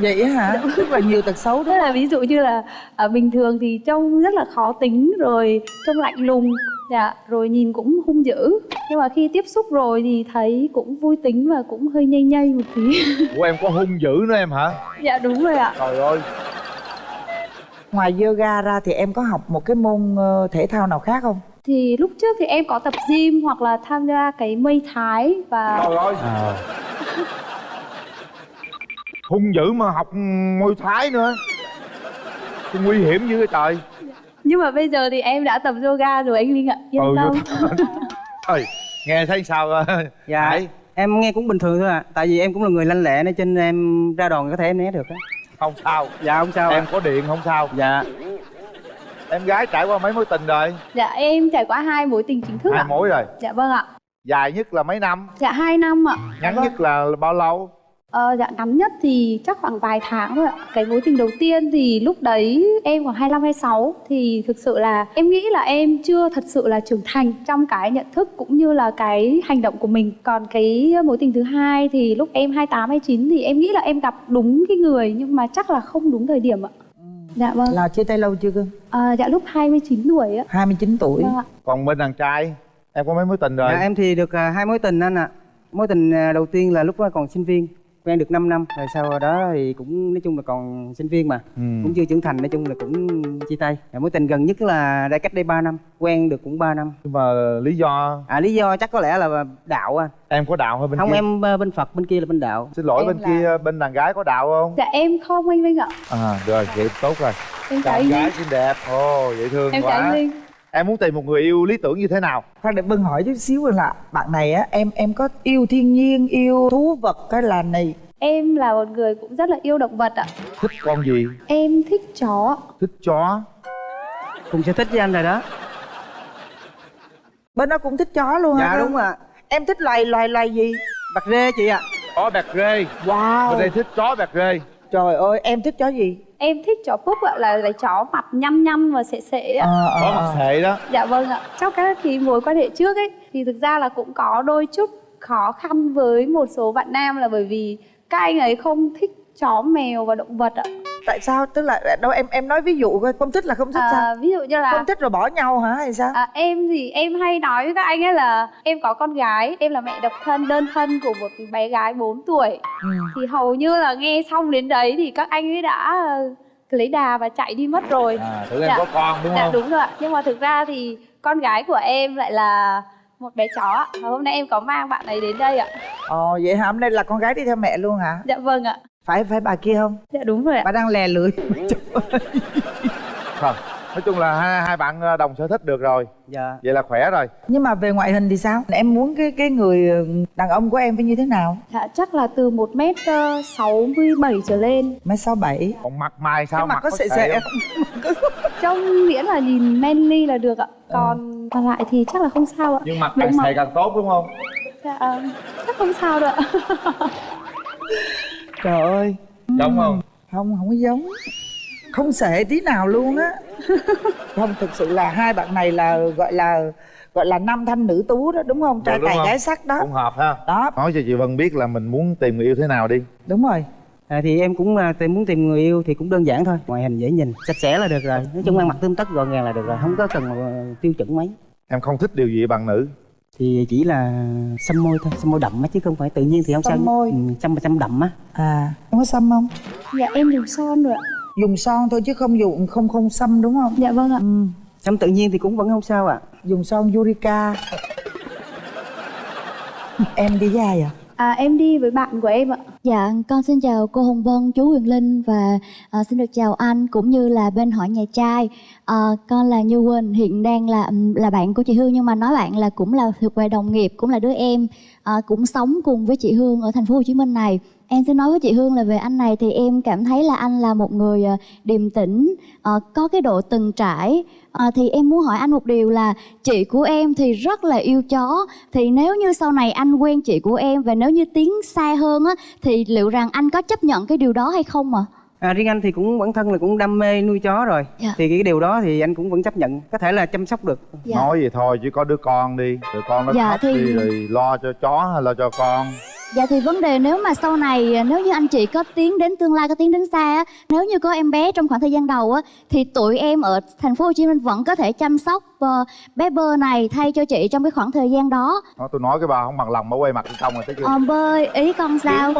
vậy á hả? Rất là nhiều tật xấu Tức là ví dụ như là à, bình thường thì trông rất là khó tính rồi trông lạnh lùng dạ rồi nhìn cũng hung dữ. Nhưng mà khi tiếp xúc rồi thì thấy cũng vui tính và cũng hơi nhây nhây một tí. Của em có hung dữ nữa em hả? dạ đúng rồi ạ. Trời ơi. Ngoài yoga ra thì em có học một cái môn ờ, thể thao nào khác không thì lúc trước thì em có tập gym hoặc là tham gia cái mây thái và Trời ơi. Hung dữ mà học môi thái nữa. Cái nguy hiểm dữ trời. Nhưng mà bây giờ thì em đã tập yoga rồi anh Linh ạ. Yên Ừ, tâm. Trời, nghe thấy sao? Dạ Hải? em nghe cũng bình thường thôi ạ. Tại vì em cũng là người lanh lẹ nên trên em ra đòn có thể em né được á. Không sao. Dạ không sao Em ạ. có điện không sao. Dạ Em gái trải qua mấy mối tình rồi? dạ em trải qua hai mối tình chính thức Hai mối rồi? Dạ vâng ạ. Dài nhất là mấy năm? dạ hai năm ạ. Ngắn nhất là bao lâu? Ờ, dạ ngắn nhất thì chắc khoảng vài tháng thôi ạ. Cái mối tình đầu tiên thì lúc đấy em khoảng 25 26 Thì thực sự là em nghĩ là em chưa thật sự là trưởng thành Trong cái nhận thức cũng như là cái hành động của mình. Còn cái mối tình thứ hai thì lúc em 28 29 Thì em nghĩ là em gặp đúng cái người Nhưng mà chắc là không đúng thời điểm ạ Dạ vâng. Là chia tay lâu chưa cưng Ờ, Dạ lúc 29 tuổi ạ. 29 tuổi. Vâng ạ. Còn bên đàn trai em có mấy mối tình rồi? Dạ, em thì được à, hai mối tình anh ạ. Mối tình à, đầu tiên là lúc đó còn sinh viên quen được 5 năm rồi sau đó thì cũng nói chung là còn sinh viên mà. Ừ. cũng chưa trưởng thành nói chung là cũng chia tay. Và mối tình gần nhất là đây cách đây 3 năm quen được cũng 3 năm. Nhưng mà lý do? À lý do chắc có lẽ là đạo anh em có đạo hay bên không kia? em à, bên phật bên kia là bên đạo. Xin lỗi Em bên là- kia bên đàn gái có đạo không? Dạ em không anh linh ạ. À rồi vậy tốt rồi. Em đàn gái xinh đẹp. Ồ dễ thương em quá. linh em muốn tìm một người yêu lý tưởng như thế nào? Khoan để bưng hỏi chút xíu là bạn này á em em có yêu thiên nhiên yêu thú vật cái là này? Em là một người cũng rất là yêu động vật ạ. Thích con gì? Em thích chó. Thích chó. Cùng sở thích với anh rồi đó. Bên đó cũng thích chó luôn hả? Dạ đúng. Ạ em thích loài loài loài gì? Bạc rê chị ạ. Chó bẹt rê. Wow. Bên đây thích chó bẹt rê. Trời ơi em thích chó gì em thích chó púp ạ là, là chó mặt nhăn nhăn và sệ sệ ạ. Ờ, ờ, có mặt ờ. sệ đó. Dạ vâng ạ. Trong các cái mối quan hệ trước ấy thì thực ra là cũng có đôi chút khó khăn với một số bạn nam là bởi vì các anh ấy không thích chó mèo và động vật ạ tại sao tức là đâu em em nói ví dụ coi không thích là không thích à, sao ví dụ như là không thích rồi bỏ nhau hả hay sao À, em thì em hay nói với các anh ấy là em có con gái, em là mẹ độc thân đơn thân của một bé gái 4 tuổi. Ừ. Thì hầu như là nghe xong đến đấy thì các anh ấy đã ờ, lấy đà và chạy đi mất rồi. à em Dạ. có con đúng dạ không đúng rồi ạ. Nhưng mà thực ra thì con gái của em lại là một bé chó ạ. Và hôm nay em có mang bạn ấy đến đây ạ. ồ vậy hả hôm nay là con gái đi theo mẹ luôn hả Dạ vâng ạ. Phải phải bà kia không? Dạ đúng rồi ạ. bà đang lè lưỡi. Không nói chung là hai, hai bạn ờ, đồng sở thích được rồi. Dạ. Vậy là khỏe rồi. Nhưng mà về ngoại hình thì sao? Em muốn cái cái người ừ, đàn ông của em phải như thế nào? Dạ chắc là từ 1m67 trở lên. mấy sáu bảy. Còn mặt mày sao? Cái mặt có sệ sệ không? Trông miễn là nhìn manly là được ạ. Còn còn lại thì chắc là không sao ạ. nhưng mặt càng sệ càng tốt đúng không? Dạ, ờ, chắc không sao đâu ạ. trời ơi. Giống không? Không không có giống. Không sệ tí nào luôn á. Không thực sự là hai bạn này là gọi là gọi là nam thanh nữ tú đó đúng không? Trai đúng tài gái sắc đó. Cũng hợp ha. Đó. Nói cho chị Vân biết là mình muốn tìm người yêu thế nào đi. Đúng rồi. À, thì em cũng à, tìm muốn tìm người yêu thì cũng đơn giản thôi. Ngoại hình dễ nhìn sạch sẽ là được rồi. Nói chung ăn mặc tươm tất gọn gàng là được rồi không có cần à, tiêu chuẩn mấy. Em không thích điều gì bạn nữ thì chỉ là xăm môi thôi xăm môi đậm á chứ không phải tự nhiên thì không Xăm sao môi. ừ, xăm mà xăm đậm á à em có xăm không Dạ em dùng son rồi ạ. dùng son thôi chứ không dùng không không xăm đúng không Dạ vâng ạ. ừ. xăm tự nhiên thì cũng vẫn không sao ạ dùng son Yurika em đi với ai à À em đi với bạn của em ạ. Dạ, con xin chào cô Hồng Vân, chú Huyền Linh và à, xin được chào anh cũng như là bên hỏi nhà trai. À, con là Như Quỳnh, hiện đang là là bạn của chị Hương nhưng mà nói bạn là cũng là thuộc về đồng nghiệp, cũng là đứa em à, cũng sống cùng với chị Hương ở thành phố Hồ Chí Minh này. Em xin nói với chị Hương là về anh này thì em cảm thấy là anh là một người à, điềm tĩnh, à, có cái độ từng trải. À, thì em muốn hỏi anh một điều là chị của em thì rất là yêu chó thì nếu như sau này anh quen chị của em và nếu như tiến xa hơn á thì liệu rằng anh có chấp nhận cái điều đó hay không ạ? à, riêng anh thì cũng bản thân là cũng đam mê nuôi chó rồi Dạ. thì cái điều đó thì anh cũng vẫn chấp nhận có thể là chăm sóc được Dạ. nói vậy thôi chứ có đứa con đi rồi con nó Dạ, khóc thì- đi rồi lo cho chó hay lo cho con Dạ thì vấn đề nếu mà sau này à, nếu như anh chị có tiến đến tương lai có tiến đến xa á, nếu như có em bé trong khoảng thời gian đầu á thì tụi em ở thành phố Hồ Chí Minh vẫn có thể chăm sóc ờ, bé bơ này thay cho chị trong cái khoảng thời gian đó. Nói tôi nói cái bà không bằng lòng bà quay mặt đi xong rồi thấy chưa Ờ, bơi ý con sao?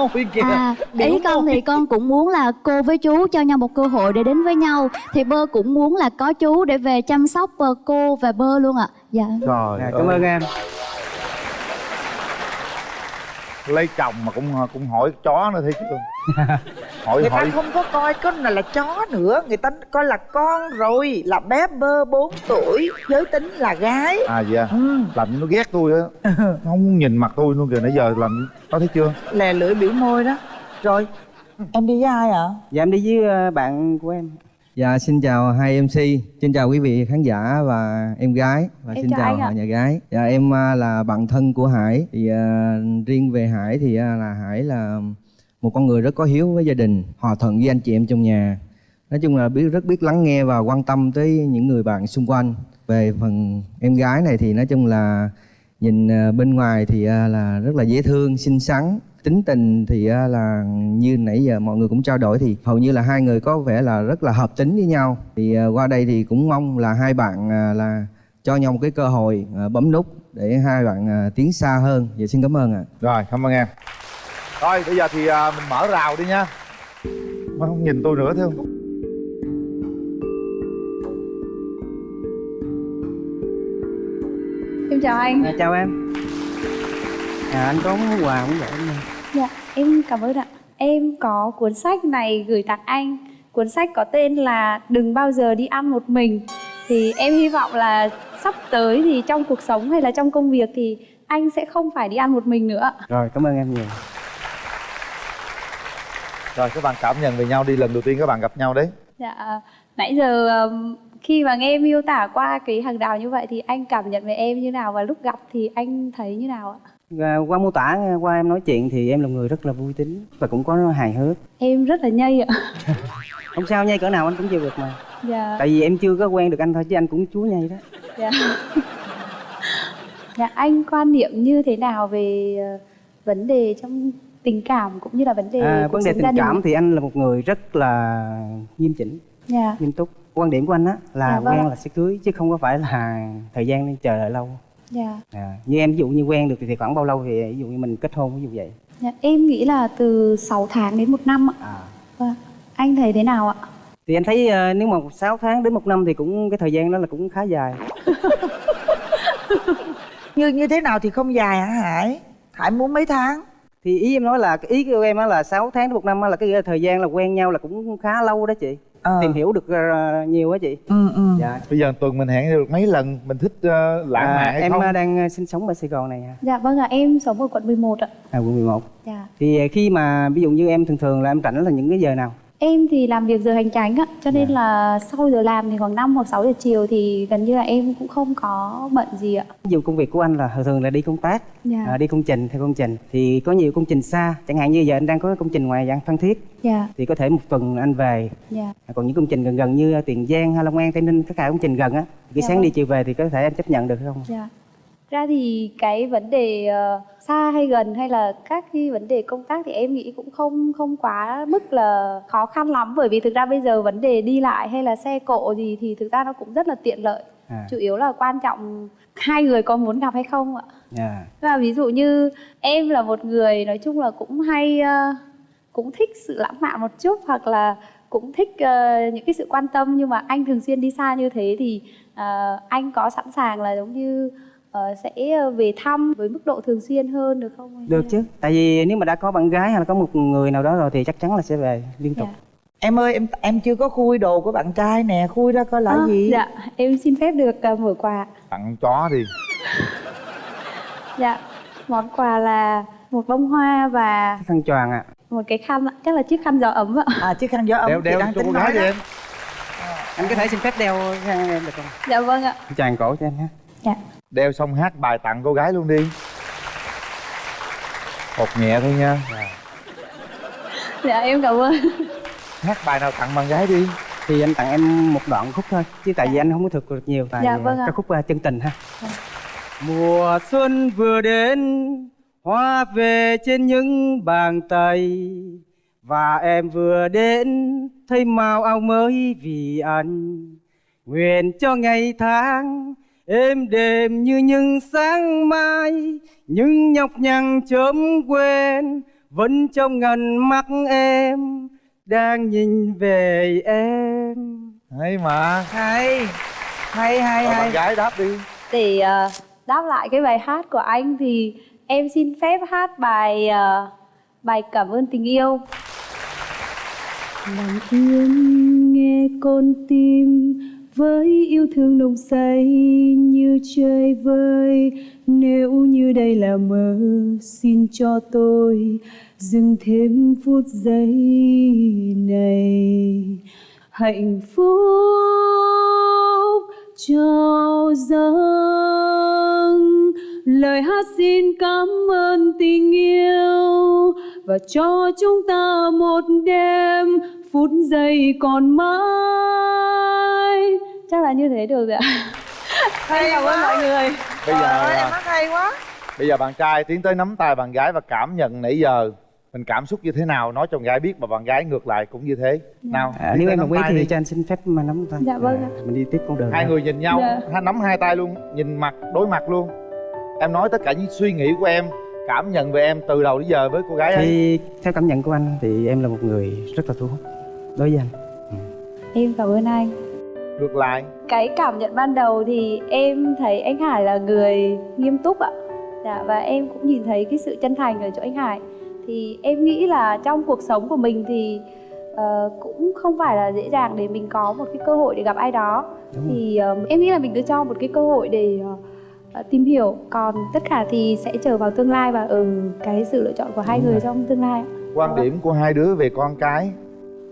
À, ý con thì con cũng muốn là cô với chú cho nhau một cơ hội để đến với nhau thì bơ cũng muốn là có chú để về chăm sóc ờ, cô và bơ luôn ạ. Dạ. trời à, cảm ơi. ơn em lấy chồng mà cũng cũng hỏi chó nữa thấy chưa hỏi người ta hỏi. không có coi cái này là chó nữa. Người ta coi là con rồi là bé bơ 4 tuổi giới tính là gái. À dạ ừ. làm như nó ghét tôi á. Không muốn nhìn mặt tôi luôn kìa nãy giờ làm có thấy chưa? Lè lưỡi biểu môi đó. Rồi em đi với ai ạ? Dạ em đi với ờ, bạn của em Dạ xin chào hai MC, xin chào quý vị khán giả và em gái và Em xin chào họ nhà gái. Dạ em à, là bạn thân của Hải. Thì à, riêng về Hải thì à, là Hải là một con người rất có hiếu với gia đình, hòa thuận với anh chị em trong nhà. Nói chung là biết rất biết lắng nghe và quan tâm tới những người bạn xung quanh. Về phần em gái này thì nói chung là nhìn bên ngoài thì là rất là dễ thương, xinh xắn, tính tình thì à, là như nãy giờ mọi người cũng trao đổi thì hầu như là hai người có vẻ là rất là hợp tính với nhau. Thì à, qua đây thì cũng mong là hai bạn à, là cho nhau một cái cơ hội à, bấm nút để hai bạn à, tiến xa hơn. Dạ xin cảm ơn ạ. Rồi cảm ơn em. Rồi bây giờ thì à, mình mở rào đi nha. Má không nhìn tôi nữa thấy không? Em chào anh. À, chào em. À, anh có món quà em nè. Dạ, em cảm ơn ạ. Em có cuốn sách này gửi tặng anh. Cuốn sách có tên là Đừng bao giờ đi ăn một mình. Thì em hy vọng là sắp tới thì trong cuộc sống hay là trong công việc thì anh sẽ không phải đi ăn một mình nữa. rồi cảm ơn em nhiều rồi các bạn cảm nhận về nhau đi lần đầu tiên các bạn gặp nhau đấy Dạ, nãy giờ khi mà nghe miêu tả qua cái hàng rào như vậy thì anh cảm nhận về em như nào và lúc gặp thì anh thấy như nào ạ? À, qua mô tả qua em nói chuyện thì em là người rất là vui tính và cũng có hài hước Em rất là nhây ạ. không sao nhây cỡ nào anh cũng chịu được mà Dạ. tại vì em chưa có quen được anh thôi chứ anh cũng chúa nhây đó Dạ. dạ anh quan niệm như thế nào về ờ, vấn đề trong tình cảm cũng như là vấn đề à, vấn đề tình cảm thì anh là một người rất là nghiêm chỉnh Dạ. nghiêm túc quan điểm của anh á là Dạ, vâng quen ạ. là sẽ cưới chứ không có phải là thời gian nên chờ đợi lâu Dạ. à, như em ví dụ như quen được thì khoảng bao lâu thì ví dụ như mình kết hôn ví dụ vậy dạ. Em nghĩ là từ 6 tháng đến một năm ạ. À. Vâng. Anh thấy thế nào ạ? thì anh thấy ờ, nếu mà 6 tháng đến một năm thì cũng cái thời gian đó là cũng khá dài như như thế nào thì không dài hả hải hải muốn mấy tháng thì ý em nói là cái ý của em á là 6 tháng đến một năm á là cái thời gian là quen nhau là cũng khá lâu đó chị tìm hiểu được ờ, nhiều á chị. Ừ ừ. Dạ. Bây giờ tuần mình hẹn được mấy lần mình thích ờ, lãng À, mạn hay em không? ờ, đang ờ, sinh sống ở Sài Gòn này à, Dạ vâng ạ, em sống ở quận 11 ạ. à quận 11 Dạ. thì ờ, khi mà ví dụ như em thường thường là em rảnh là những cái giờ nào Em thì làm việc giờ hành chánh ạ, cho nên là sau giờ làm thì khoảng 5 hoặc 6 giờ chiều thì gần như là em cũng không có bận gì ạ. ví dụ công việc của anh là thường thường là đi công tác Dạ. à, đi công trình theo công trình thì có nhiều công trình xa chẳng hạn như giờ anh đang có công trình ngoài dạng phan thiết Dạ. thì có thể một tuần anh về Dạ. À, còn những công trình gần gần như tiền giang hay long an tây ninh tất cả công trình gần á cái Dạ sáng vâng. đi chiều về thì có thể anh chấp nhận được không Dạ. Ra thì cái vấn đề ờ, xa hay gần hay là các cái vấn đề công tác thì em nghĩ cũng không không quá mức là khó khăn lắm bởi vì thực ra bây giờ vấn đề đi lại hay là xe cộ gì thì thực ra nó cũng rất là tiện lợi. à, Chủ yếu là quan trọng hai người có muốn gặp hay không ạ. dạ. Và ví dụ như em là một người nói chung là cũng hay ờ, cũng thích sự lãng mạn một chút hoặc là cũng thích ờ, những cái sự quan tâm nhưng mà anh thường xuyên đi xa như thế thì ờ, anh có sẵn sàng là giống như ờ, sẽ về thăm với mức độ thường xuyên hơn được không? được chứ. Tại vì nếu mà đã có bạn gái hay là có một người nào đó rồi thì chắc chắn là sẽ về liên tục. Em ơi em em chưa có khui đồ của bạn trai nè. Khui ra coi là À, gì? Dạ, em xin phép được ờ, mở quà. tặng chó đi. Dạ, món quà là một bông hoa và khăn choàng ạ. một cái khăn ạ, chắc là chiếc khăn gió ấm ạ. à chiếc khăn gió ấm đeo đeo đang cho tính cô nói gái đi em. Anh có thể xin phép đeo khăn em được không? Dạ vâng ạ. choàng cổ cho em ha Dạ. Đeo xong hát bài tặng cô gái luôn đi. Hột nhẹ thôi nha. Dạ em cảm ơn. hát bài nào tặng bạn gái đi. Thì anh tặng em một đoạn khúc thôi chứ tại vì anh không có thực được nhiều tại Dạ, vâng ca khúc à, chân tình ha. Mùa xuân vừa đến hoa về trên những bàn tay. Và em vừa đến thấy màu áo mới vì anh. Nguyện cho ngày tháng êm đềm như những sáng mai những nhọc nhằn chớm quên vẫn trong ngần mắt em đang nhìn về em. Hay mà. Hay hay hay Rồi hay. bạn gái đáp đi. Để ờ, đáp lại cái bài hát của anh thì em xin phép hát bài ờ, bài cảm ơn tình yêu. Lặng yên nghe con tim với yêu thương nồng say như trời vơi. Nếu như đây là mơ, xin cho tôi dừng thêm phút giây này. Hạnh phúc trao dâng lời hát xin cảm ơn tình yêu và cho chúng ta một đêm phút giây còn mãi chắc là như thế được rồi ạ. Hay cảm ơn mọi người. Bây giờ Trời ơi, em à, hát hay quá. bây giờ bạn trai tiến tới nắm tay bạn gái và cảm nhận nãy giờ mình cảm xúc như thế nào nói cho bạn gái biết và bạn gái ngược lại cũng như thế. Nào à, nếu em đồng ý thì đi. cho anh xin phép mà nắm tay. Dạ vâng ạ. mình đi tiếp con đường hai ha. người nhìn nhau Dạ. nắm hai tay luôn nhìn mặt đối mặt luôn. Em nói tất cả những suy nghĩ của em cảm nhận về em từ đầu đến giờ với cô gái ấy. Thì theo cảm nhận của anh thì em là một người rất là thu hút đối với anh. Em cảm ơn anh ngược lại. Cái cảm nhận ban đầu thì em thấy anh Hải là người nghiêm túc ạ. Dạ, và em cũng nhìn thấy cái sự chân thành ở chỗ anh Hải. Thì em nghĩ là trong cuộc sống của mình thì ờ, cũng không phải là dễ dàng để mình có một cái cơ hội để gặp ai đó. Đúng thì ờ, em nghĩ là mình cứ cho một cái cơ hội để ờ, tìm hiểu. Còn tất cả thì sẽ chờ vào tương lai và ở cái sự lựa chọn của hai Đúng người rồi. trong tương lai quan điểm của hai đứa về con cái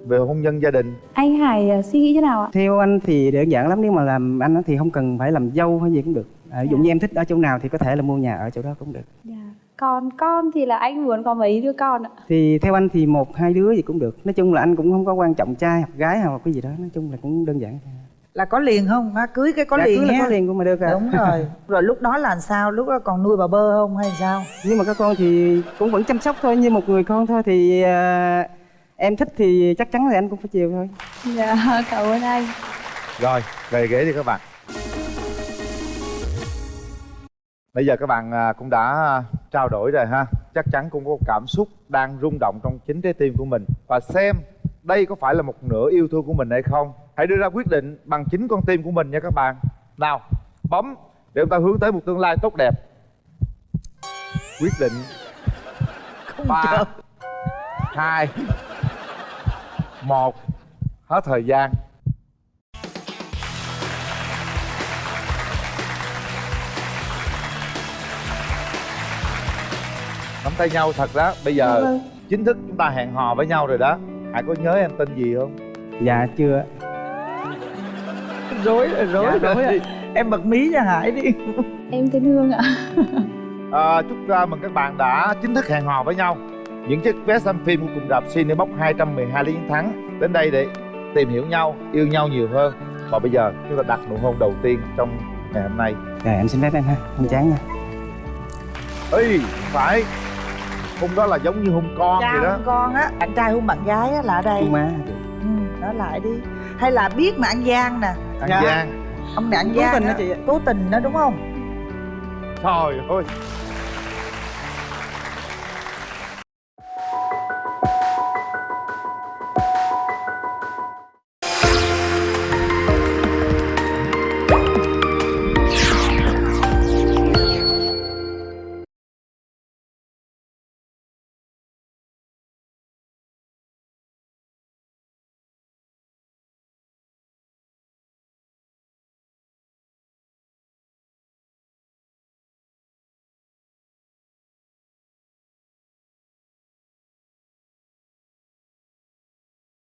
về hôn nhân gia đình. Anh Hải ờ, suy nghĩ thế nào ạ? Theo anh thì đơn giản lắm nếu mà làm anh thì không cần phải làm dâu hay gì cũng được. À, ví dụ như em thích ở chỗ nào thì có thể là mua nhà ở chỗ đó cũng được. Còn con thì là anh muốn có mấy đứa con ạ? Thì theo anh thì một hai đứa gì cũng được. Nói chung là anh cũng không có quan trọng trai hoặc gái hoặc cái gì đó. Nói chung là cũng đơn giản là có liền không? Má cưới cái có Dạ, liền cưới là có liền cũng mà được à. đúng rồi. Rồi lúc đó là làm sao? Lúc đó còn nuôi bà bơ không hay sao? Nhưng mà các con thì cũng vẫn chăm sóc thôi. Như một người con thôi thì à, em thích thì chắc chắn là anh cũng phải chiều thôi. Dạ cảm ơn anh. Rồi về ghế đi các bạn. Bây giờ các bạn à, cũng đã trao đổi rồi ha. Chắc chắn cũng có một cảm xúc đang rung động trong chính trái tim của mình. Và xem đây có phải là một nửa yêu thương của mình hay không. Hãy đưa ra quyết định bằng chính con tim của mình nha các bạn. Nào bấm để chúng ta hướng tới một tương lai tốt đẹp. Quyết định ba hai. Một. Hết thời gian. Nắm tay nhau thật đó. Bây giờ Vâng. chính thức chúng ta hẹn hò với nhau rồi đó. Hải có nhớ em tên gì không? Dạ chưa. Rối rồi rối Dạ, rồi rối rồi. em bật mí cho hải đi. Em tên Hương ạ. À, chúc uh, mừng các bạn đã chính thức hẹn hò với nhau những chiếc vé xem phim của cùng rạp Cinebox 212 lý chiến thắng. Đến đây để tìm hiểu nhau yêu nhau nhiều hơn. Và bây giờ chúng ta đặt nụ hôn đầu tiên trong ngày hôm nay. Dạ em xin phép em ha. Không chán nha. Ê phải. Hôn đó là giống như hôn con cha vậy đó. hôn con á. Bạn trai hôn bạn gái á là ở đây. Hôn má. Ừ, nói lại đi. Hay là biết mà ăn gian nè. Ăn gian. Ông này ăn Cố gian tình á. đó chị ạ. cố tình đó đúng không? Trời ơi